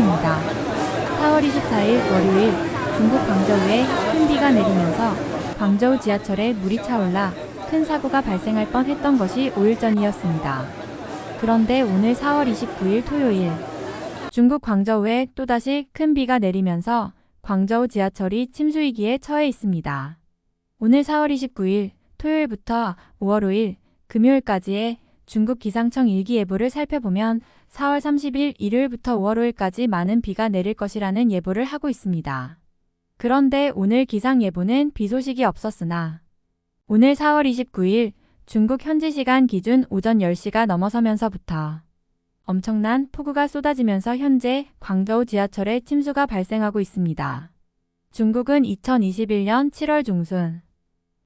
토요입니다. 4월 24일 월요일 중국 광저우에 큰 비가 내리면서 광저우 지하철에 물이 차올라 큰 사고가 발생할 뻔했던 것이 5일 전이었습니다. 그런데 오늘 4월 29일 토요일 중국 광저우에 또다시 큰 비가 내리면서 광저우 지하철이 침수 위기에 처해 있습니다. 오늘 4월 29일 토요일부터 5월 5일 금요일까지의 중국 기상청 일기예보를 살펴보면 4월 30일 일요일부터 5월 5일까지 많은 비가 내릴 것이라는 예보를 하고 있습니다. 그런데 오늘 기상예보는 비 소식이 없었으나 오늘 4월 29일 중국 현지 시간 기준 오전 10시가 넘어서면서부터 엄청난 폭우가 쏟아지면서 현재 광저우 지하철에 침수가 발생하고 있습니다. 중국은 2021년 7월 중순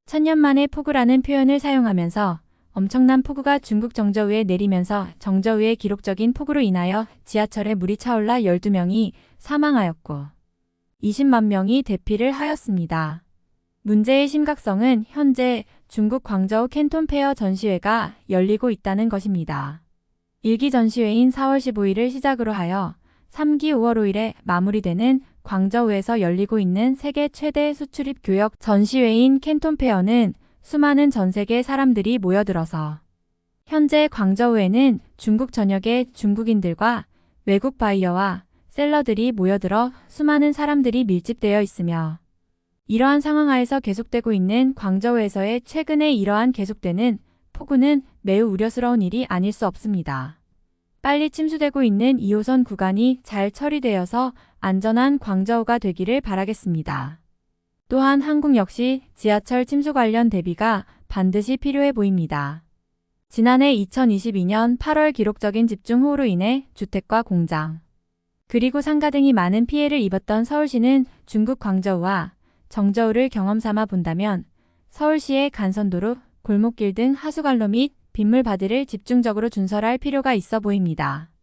천년 만에 폭우라는 표현을 사용하면서 엄청난 폭우가 중국 정저우에 내리면서 정저우의 기록적인 폭우로 인하여 지하철에 물이 차올라 12명이 사망하였고 20만 명이 대피를 하였습니다. 문제의 심각성은 현재 중국 광저우 Canton Fair 전시회가 열리고 있다는 것입니다. 1기 전시회인 4월 15일을 시작으로 하여 3기 5월 5일에 마무리되는 광저우에서 열리고 있는 세계 최대 수출입 교역 전시회인 Canton Fair는 수많은 전 세계 사람들이 모여들어서 현재 광저우에는 중국 전역의 중국인들과 외국 바이어와 셀러들이 모여들어 수많은 사람들이 밀집되어 있으며 이러한 상황 하에서 계속되고 있는 광저우에서의 최근에 이러한 계속되는 폭우는 매우 우려스러운 일이 아닐 수 없습니다. 빨리 침수되고 있는 2호선 구간이 잘 처리되어서 안전한 광저우가 되기를 바라겠습니다. 또한 한국 역시 지하철 침수 관련 대비가 반드시 필요해 보입니다. 지난해 2022년 8월 기록적인 집중호우로 인해 주택과 공장, 그리고 상가 등이 많은 피해를 입었던 서울시는 중국 광저우와 정저우를 경험 삼아 본다면 서울시의 간선도로, 골목길 등 하수관로 및 빗물 바디를 집중적으로 준설할 필요가 있어 보입니다.